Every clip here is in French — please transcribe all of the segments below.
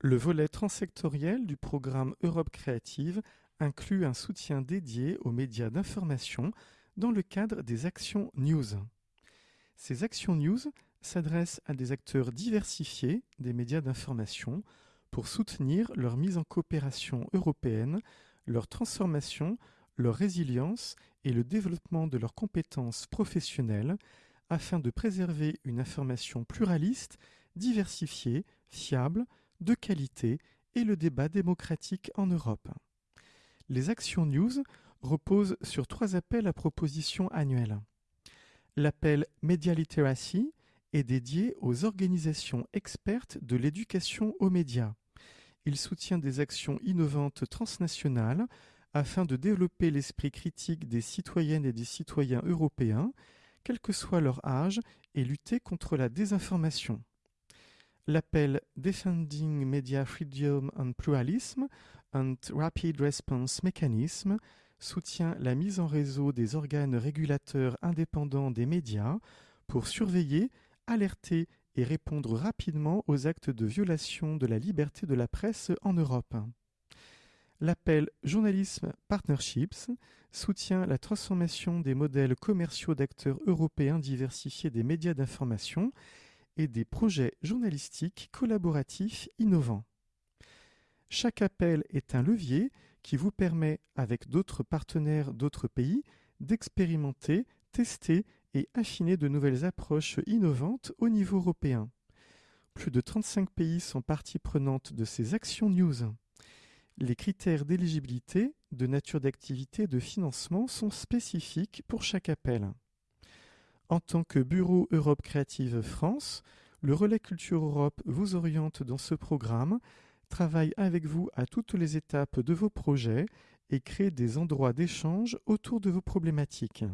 Le volet transsectoriel du programme Europe Créative inclut un soutien dédié aux médias d'information dans le cadre des actions news. Ces actions news s'adressent à des acteurs diversifiés des médias d'information pour soutenir leur mise en coopération européenne, leur transformation, leur résilience et le développement de leurs compétences professionnelles afin de préserver une information pluraliste, diversifiée, fiable, de qualité et le débat démocratique en Europe. Les actions news reposent sur trois appels à propositions annuels. L'appel Media Literacy est dédié aux organisations expertes de l'éducation aux médias. Il soutient des actions innovantes transnationales afin de développer l'esprit critique des citoyennes et des citoyens européens, quel que soit leur âge, et lutter contre la désinformation. L'appel Defending Media Freedom and Pluralism and Rapid Response Mechanism soutient la mise en réseau des organes régulateurs indépendants des médias pour surveiller, alerter et répondre rapidement aux actes de violation de la liberté de la presse en Europe. L'appel Journalisme Partnerships soutient la transformation des modèles commerciaux d'acteurs européens diversifiés des médias d'information et des projets journalistiques collaboratifs innovants. Chaque appel est un levier qui vous permet, avec d'autres partenaires d'autres pays, d'expérimenter, tester et affiner de nouvelles approches innovantes au niveau européen. Plus de 35 pays sont partie prenante de ces actions news. Les critères d'éligibilité, de nature d'activité et de financement sont spécifiques pour chaque appel. En tant que Bureau Europe Créative France, le Relais Culture Europe vous oriente dans ce programme, travaille avec vous à toutes les étapes de vos projets et crée des endroits d'échange autour de vos problématiques.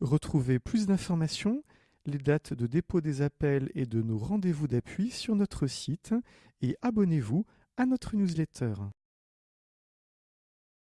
Retrouvez plus d'informations, les dates de dépôt des appels et de nos rendez-vous d'appui sur notre site et abonnez-vous à notre newsletter.